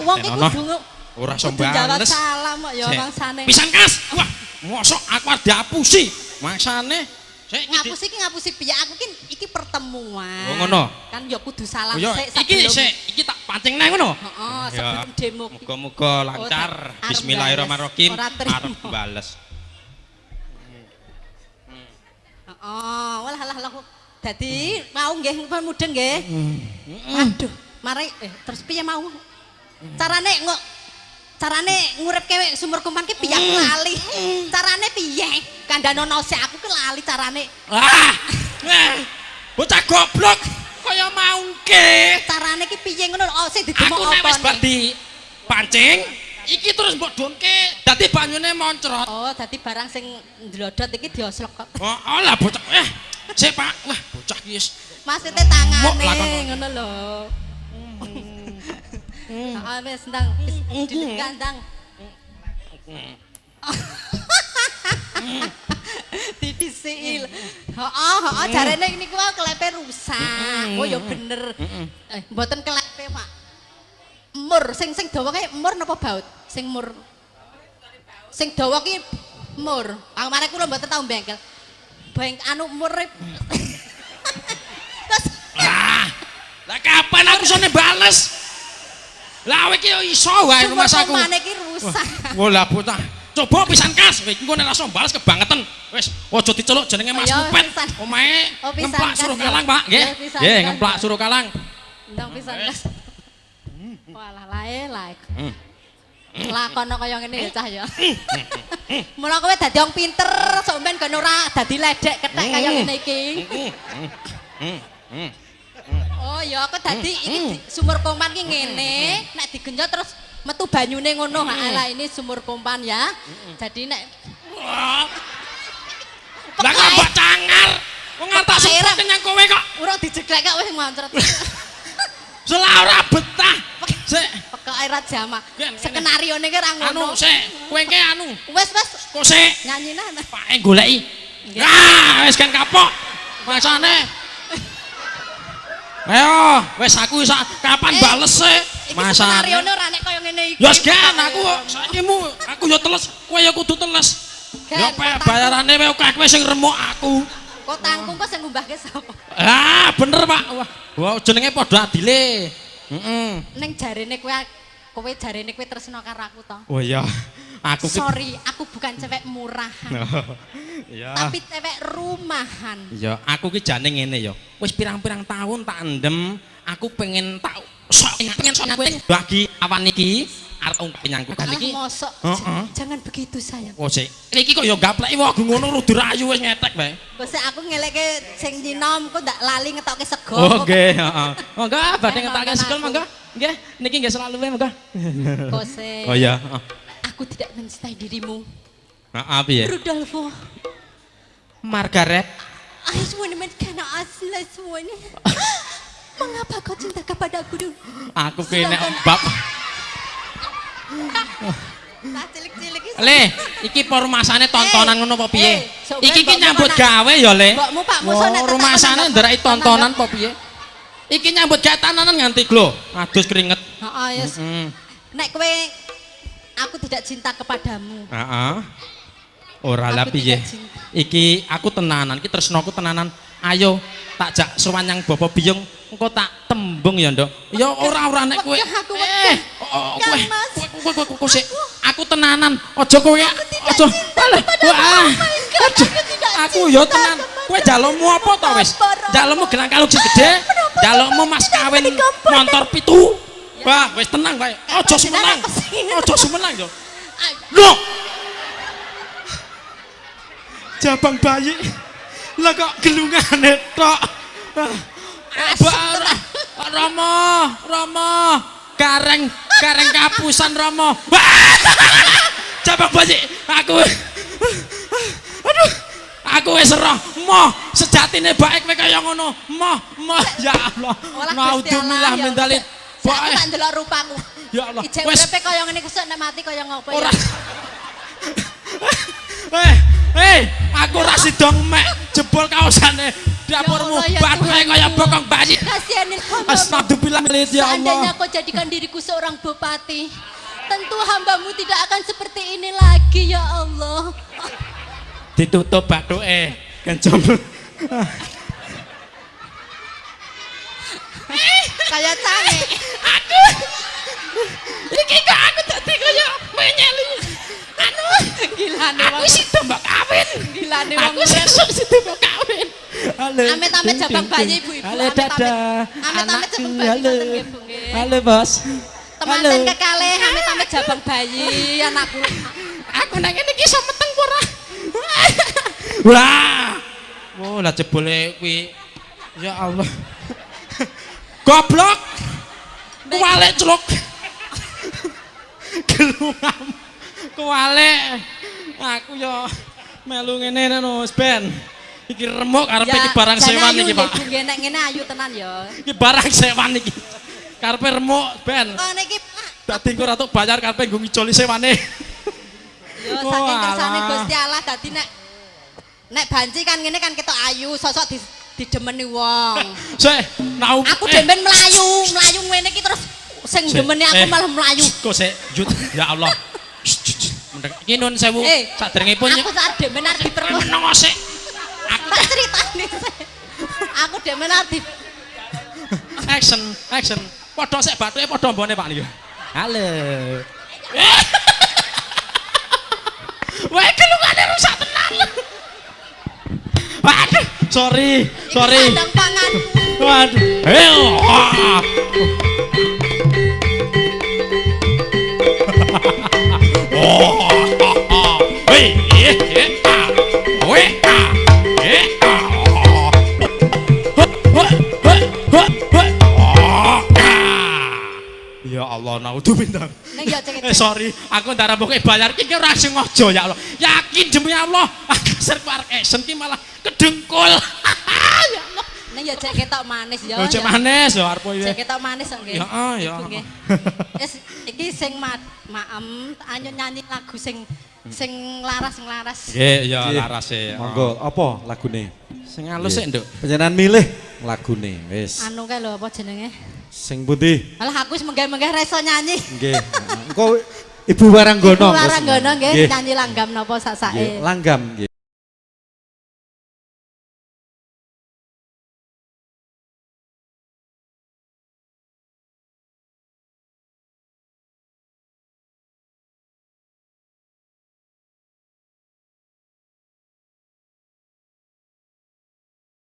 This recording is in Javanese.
Wong iki kudu ora iso kudu jawab bales. salam kok ya mangsane. Pisan kas. Wah, mosok aku arep diapusi. Mangsane sik iki Ngapusi iki ngapusi piye? Aku ki iki pertemuan. Oh, ngono. Kan ya kudu salam Oh, sik iki sebelum- sik iki tak pancing nang ngono. Heeh, sebelum demo. Muga-muga lancar. Oh, arep Bismillahirrahmanirrahim. Arep bales. Heeh, walah lah lah. Dadi mau nggih mudeng nggih. Hmm. Aduh, mari eh terus piye mau? Carane ngok carane nguripke sumur kumpan ki piye aku Hmm. lali. Carane piye? Kandhanono sik aku ki lali carane. Ah! Eh, bocah goblok kaya maungke. Carane ki piye ngono? Oh, sing Aku didemok nek apa? wis bar di pancing, iki terus mbok donke. Dadi banyune moncrot. Oh, dadi barang sing ndlodot iki dioslok kok. Oh, oh lah bocah. Eh, sik Pak. Wah, bocah iki wis Maksudnya tangane ngono lho. Heeh, wis ndang ndang. Didisil. Heeh, heeh jarene niku wae klepe rusak. Oh ya bener. Eh, mboten klepe, Pak. Mur sing sing dawa kae mur napa baut? Sing mur. Sing dawa ki mur. Pamare kula mboten tau bengkel. Beng anu mur. Terus Ah, lah kapan aku sone bales? Lah kowe iki yo iso wae rumah saku. Sumber iki rusak. Wah, lah bocah. Coba pisan kas, kowe engko nek langsung bales kebangetan. Wis, aja diceluk jenenge Mas Kupet. Omahe Oh, ngemplak suruh kalang, Pak. Nggih. Nggih, ngemplak suruh kalang. Ndang pisan kas. Walah lae lae. Hmm. Lakono kaya ngene ya cah ya. Mula kowe dadi wong pinter, sok men kono ora dadi ledek kethek kaya Hmm. ngene iki. Oh ya aku dadi iki di- sumur kompan ki ngene, nek digenjot terus metu banyune ngono. Ha lah ini sumur kompan ya. Jadi nek Wah. Lah kok mbok cangar. Wong ngantak sepet kenyang kowe kok. urung dijeglek kok wis moncret. Selah ora betah. Sik, Pekok air jama. Gen, ngene. Skenario ne ki ra anu ngono. sik, kowe ki anu. Wes wes Kok sik nyanyine. Pak goleki. Nggih. Ah, wis kan kapok. Masane. Ayo, wis aku isa kapan Eh, bales skenario ne Masane. ora nek kaya ngene iki. Ya wis aku saiki mu aku yo teles, kowe yo kudu teles. Yo bayarane wae kowe sing remuk aku. Kok tangkung kok sing ngumbahke sapa? Ah, bener Pak. Wah, wah jenenge padha adile. Heeh. Ning jarene kowe kowe jarene kowe tresno karo aku to. Oh iya. Aku Sorry, aku bukan cewek murahan, Iya. tapi cewek rumahan. Ya, aku ki jane ngene ya. Wis pirang-pirang tahun tak endem, aku pengen tak sok pengen sok kowe bagi awan iki arep penyangku kan Alah iki. mosok. Heeh. Jangan begitu sayang. Oh sik. Niki kok ya gapleki wah ngono rudu rayu wis ngetek bae. Kok sik aku ngelekke sing nyinom kok ndak lali ngetokke sego. Oh nggih, heeh. Monggo badhe ngetokke aku. monggo. Nggih, niki nggih selalu wae monggo. Kok sik. Oh iya. Aku tidak mencintai dirimu. Heeh piye? Rudolfo, Margaret. I just want to karena asli semuanya. Mengapa kau cinta kepadaku dulu? Aku ki nek Sedangkan- bab Nah, cilik-cilik iki. Le, iki pormasane tontonan Eh, ngono apa piye? eh, sok Iki ben ki mbokmu nyambut kok nang- gawe ya, Le. Mbokmu Pak Musa Wah, nek tetak rumasane nang- nderai nang- tontonan apa piye? Iki nyambut gawe tananan nganti glo. Adus keringet. Heeh, yes. Heeh. Nek kowe aku tidak cinta kepadamu. Heeh. Ora lah piye? Iki aku tenanan, iki tresnoku tenanan. Ayo tak jak sowan yang Bapak Biyung, engko tak tembung ya, Nduk. Ya ora ora nek kowe. Eh, wegah. oh, Kan, kowe. Kowe kowe kowe sik. Aku tenanan. Aja kowe. Aja. wah. Oh aku tidak ya tenan. Kowe jalukmu apa to wis? Jalukmu gelang kalung sing gede. Jalukmu mas kawin motor pitu. Wah, wis tenang bae. Aja sumenang. Aja sumenang yo. Loh. Jabang bayi. Lah kok gelungane tok. Asem Ba- Rama, Rama. Gareng, gareng kapusan Rama. Wah! Jabang bayi. Aku Aduh. Aku wis roh, moh sejatine baik kowe kaya ngono. Moh, moh ya Allah. Naudzubillah ya min dzalik. Baik. tak ndelok rupamu. Ya Allah. Ijek uripe kaya ngene kesuk nek mati kaya ngopo ya. Ora. Eh, eh, aku ora sida mek. jebol kaosane dapurmu ya bathe Tuhanku. kaya bokong bayi astagfirullah ya Seandainya Allah kau jadikan diriku seorang bupati, tentu hambamu tidak akan seperti ini lagi ya Allah. ditutup bathuke kencem Kayak cange. iki kok aku dadi kaya menyeli. Anu. Gilane aku wong. sida mbok kawin. Gilane wong. aku sesuk sida mbok kawin. Halo. Amit-amit jabang bayi ibu-ibu. halo dadah. Amit-amit jabang bayi, halo. Halo bos. Temanten kekalih amit-amit jabang bayi anakku. aku nang ngene iki iso meteng ora wah. Oh lah jebole kuwi. Ya Allah goblok! Kuwalek celuk! Gelungam. Kuwalek. Aku yo melu ngene no ben. Iki remuk arepe iki barang sewan iki Pak? nggih, nek ngene ayu tenan ya. iki barang sewan iki. Karepe remuk ben. Kok niki Pak, dadi engko ora tuk bayar karepe nggo ngicoli sewane. Yo Oh, saking kersane. Gusti Allah dadi nek nek banci kan ngene kan ketok ayu, sosok di didemeni wong. Sik, nau Aku eh, demben melayu, melayu ngene iki terus sing demeni aku eh. malah melayu. Kok sik, Jut, ya Allah. Iki nun sewu. Eh, Sadèrèngipun Aku saat demen arep diperkosa. meneng sik. Aku Tak ceritane. sik. Aku demen arep di action, action. Padha sik bathuke padha mbone Pak niku. Halo. Wah, kelungane rusak tenan. Sorry, sorry. pangan. Waduh. Heo. ah. Oh. Hei, eh, eh, ah. Weh, ah. Eh, ah. Oh, ah. Ya Allah, naudzubillah. Eh sorry, aku ndara mbok bayar iki ora sengaja ya Allah. Yakin demi Allah, serp arek action ki malah kedengkul. ya Allah. Ning ya cek ketok manis ya. Yo cek ya. manis yo arep Cek ya. ketok manis nggih. Ya, ah, ya. Nggih. Wis iki sing ma maem anyo nyanyi lagu sing sing laras sing laras. Nggih, ya laras e. Monggo, apa lagune? Sing halus sik, Nduk. Panjenengan milih lagune, wis. Anu kae lho apa jenenge? Sing putih. Alah aku wis menggeh-menggeh ra iso nyanyi. Nggih. Engko Ibu Waranggono. Ibu Waranggono nggih nyanyi langgam napa Nggih, sasake. Langgam nggih.